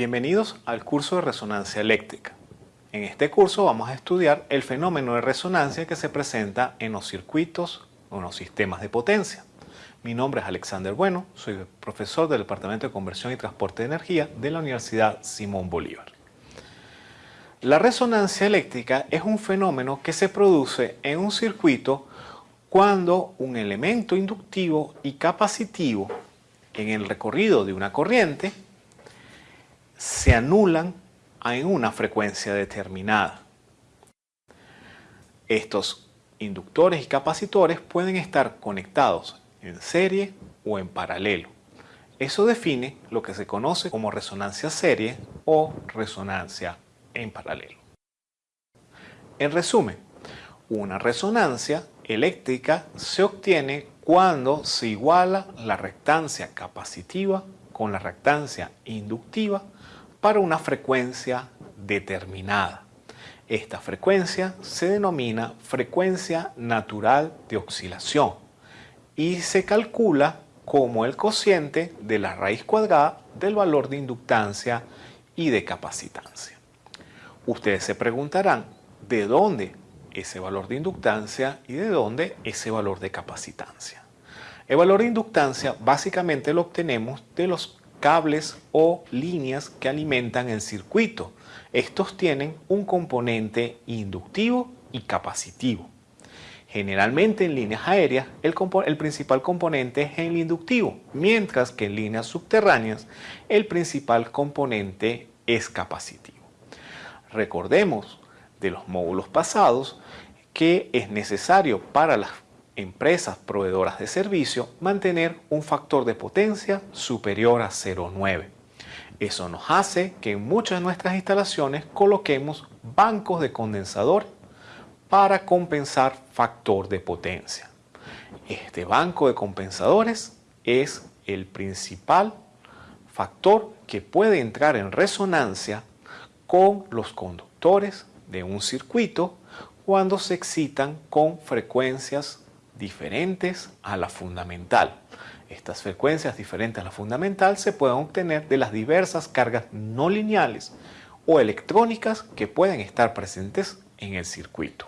Bienvenidos al curso de resonancia eléctrica. En este curso vamos a estudiar el fenómeno de resonancia que se presenta en los circuitos o en los sistemas de potencia. Mi nombre es Alexander Bueno, soy profesor del Departamento de Conversión y Transporte de Energía de la Universidad Simón Bolívar. La resonancia eléctrica es un fenómeno que se produce en un circuito cuando un elemento inductivo y capacitivo en el recorrido de una corriente se anulan en una frecuencia determinada. Estos inductores y capacitores pueden estar conectados en serie o en paralelo. Eso define lo que se conoce como resonancia serie o resonancia en paralelo. En resumen, una resonancia eléctrica se obtiene cuando se iguala la reactancia capacitiva con la reactancia inductiva para una frecuencia determinada. Esta frecuencia se denomina frecuencia natural de oscilación y se calcula como el cociente de la raíz cuadrada del valor de inductancia y de capacitancia. Ustedes se preguntarán, ¿de dónde ese valor de inductancia y de dónde ese valor de capacitancia? El valor de inductancia básicamente lo obtenemos de los cables o líneas que alimentan el circuito. Estos tienen un componente inductivo y capacitivo. Generalmente en líneas aéreas el, principal componente es el inductivo, mientras que en líneas subterráneas el principal componente es capacitivo. Recordemos de los módulos pasados que es necesario para las empresas proveedoras de servicio mantener un factor de potencia superior a 0,9. Eso nos hace que en muchas de nuestras instalaciones coloquemos bancos de condensador para compensar factor de potencia. Este banco de compensadores es el principal factor que puede entrar en resonancia con los conductores de un circuito cuando se excitan con frecuencias diferentes a la fundamental. Estas frecuencias diferentes a la fundamental se pueden obtener de las diversas cargas no lineales o electrónicas que pueden estar presentes en el circuito.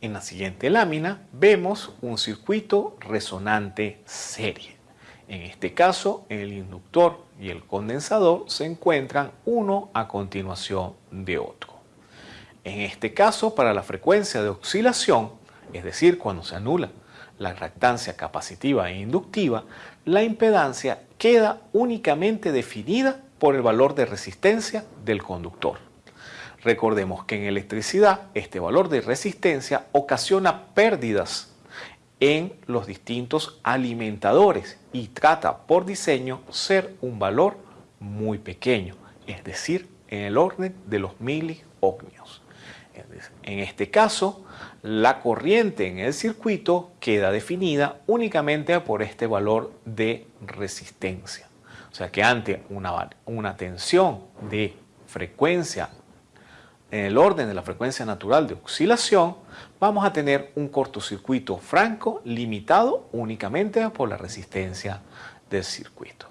En la siguiente lámina vemos un circuito resonante serie. En este caso, el inductor y el condensador se encuentran uno a continuación de otro. En este caso, para la frecuencia de oscilación, es decir, cuando se anula la reactancia capacitiva e inductiva, la impedancia queda únicamente definida por el valor de resistencia del conductor. Recordemos que en electricidad este valor de resistencia ocasiona pérdidas en los distintos alimentadores y trata por diseño ser un valor muy pequeño, es decir, en el orden de los miliohmios. En este caso, la corriente en el circuito queda definida únicamente por este valor de resistencia. O sea que ante una, tensión de frecuencia en el orden de la frecuencia natural de oscilación, vamos a tener un cortocircuito franco limitado únicamente por la resistencia del circuito.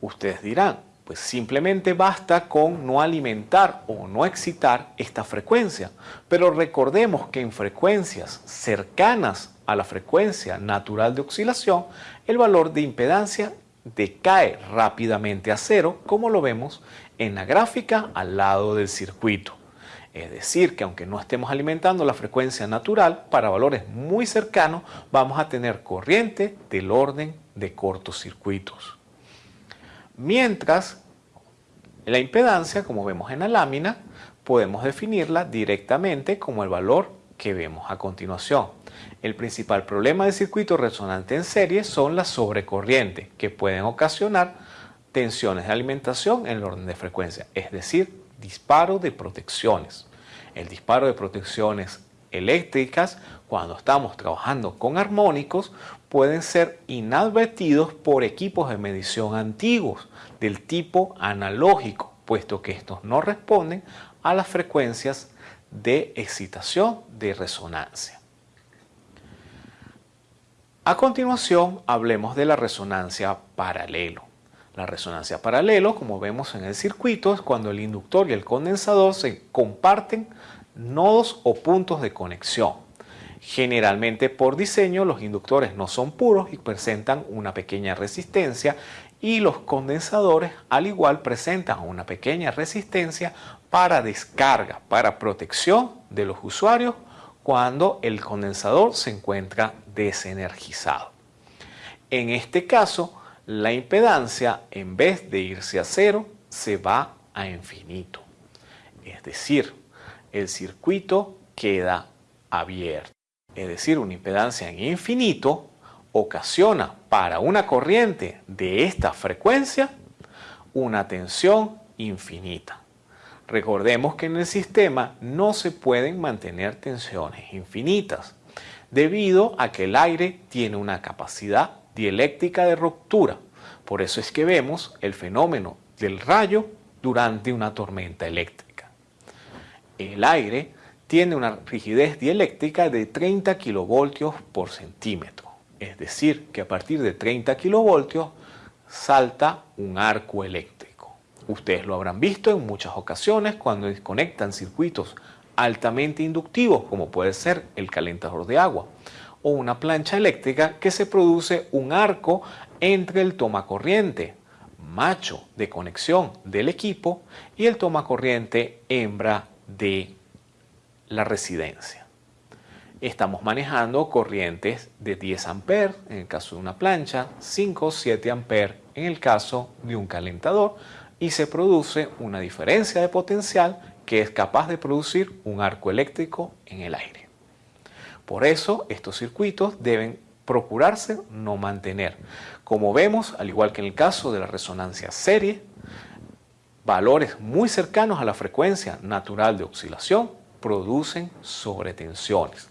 Ustedes dirán, pues simplemente basta con no alimentar o no excitar esta frecuencia. Pero recordemos que en frecuencias cercanas a la frecuencia natural de oscilación, el valor de impedancia decae rápidamente a cero, como lo vemos en la gráfica al lado del circuito. Es decir, que aunque no estemos alimentando la frecuencia natural, para valores muy cercanos vamos a tener corriente del orden de cortocircuitos. Mientras la impedancia, como vemos en la lámina, podemos definirla directamente como el valor que vemos a continuación. El principal problema del circuito resonante en serie son las sobrecorrientes, que pueden ocasionar tensiones de alimentación en el orden de frecuencia, es decir, disparo de protecciones. El disparo de protecciones eléctricas, cuando estamos trabajando con armónicos, pueden ser inadvertidos por equipos de medición antiguos del tipo analógico, puesto que estos no responden a las frecuencias de excitación de resonancia. A continuación, hablemos de la resonancia paralelo. La resonancia paralelo, como vemos en el circuito, es cuando el inductor y el condensador se comparten nodos o puntos de conexión. Generalmente por diseño los inductores no son puros y presentan una pequeña resistencia y los condensadores al igual presentan una pequeña resistencia para descarga, para protección de los usuarios cuando el condensador se encuentra desenergizado. En este caso, la impedancia en vez de irse a cero se va a infinito. Es decir, el circuito queda abierto. Es decir, una impedancia en infinito ocasiona para una corriente de esta frecuencia una tensión infinita. Recordemos que en el sistema no se pueden mantener tensiones infinitas debido a que el aire tiene una capacidad dieléctrica de ruptura. Por eso es que vemos el fenómeno del rayo durante una tormenta eléctrica. El aire tiene una rigidez dieléctrica de 30 kilovoltios por centímetro. Es decir, que a partir de 30 kilovoltios salta un arco eléctrico. Ustedes lo habrán visto en muchas ocasiones cuando desconectan circuitos altamente inductivos, como puede ser el calentador de agua o una plancha eléctrica que se produce un arco entre el toma corriente macho de conexión del equipo y el toma corriente hembra de la residencia. Estamos manejando corrientes de 10 amperes en el caso de una plancha, 5 o 7 amperes en el caso de un calentador y se produce una diferencia de potencial que es capaz de producir un arco eléctrico en el aire. Por eso estos circuitos deben procurarse no mantener. Como vemos, al igual que en el caso de la resonancia serie, valores muy cercanos a la frecuencia natural de oscilación producen sobretensiones.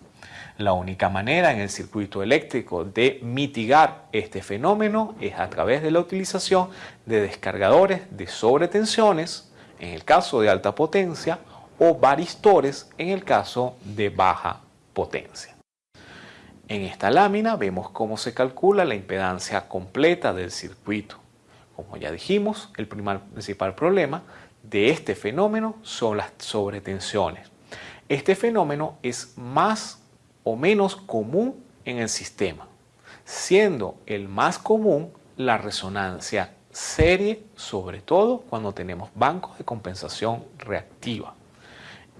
La única manera en el circuito eléctrico de mitigar este fenómeno es a través de la utilización de descargadores de sobretensiones, en el caso de alta potencia, o varistores en el caso de baja potencia. En esta lámina vemos cómo se calcula la impedancia completa del circuito. Como ya dijimos, el principal problema de este fenómeno son las sobretensiones. Este fenómeno es más o menos común en el sistema, siendo el más común la resonancia serie, sobre todo cuando tenemos bancos de compensación reactiva.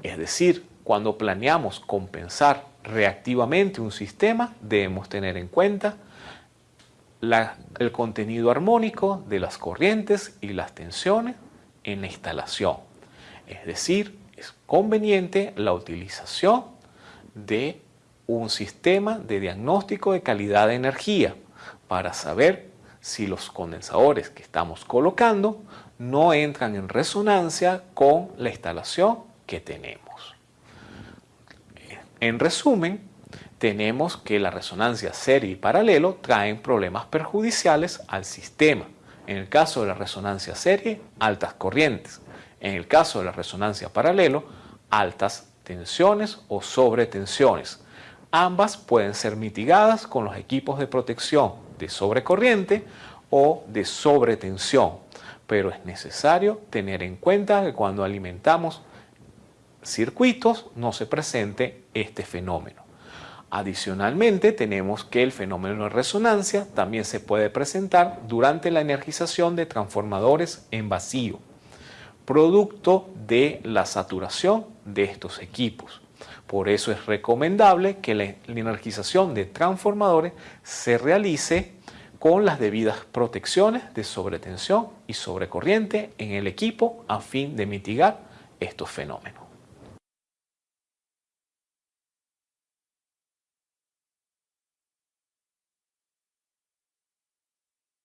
Es decir, cuando planeamos compensar reactivamente un sistema, debemos tener en cuenta el contenido armónico de las corrientes y las tensiones en la instalación. Es decir, conveniente la utilización de un sistema de diagnóstico de calidad de energía para saber si los condensadores que estamos colocando no entran en resonancia con la instalación que tenemos. En resumen, tenemos que la resonancia serie y paralelo traen problemas perjudiciales al sistema. En el caso de la resonancia serie, altas corrientes. En el caso de la resonancia paralelo, altas tensiones o sobretensiones. Ambas pueden ser mitigadas con los equipos de protección de sobrecorriente o de sobretensión, pero es necesario tener en cuenta que cuando alimentamos circuitos no se presente este fenómeno. Adicionalmente tenemos que el fenómeno de resonancia también se puede presentar durante la energización de transformadores en vacío, producto de la saturación de estos equipos. Por eso es recomendable que la energización de transformadores se realice con las debidas protecciones de sobretensión y sobrecorriente en el equipo a fin de mitigar estos fenómenos.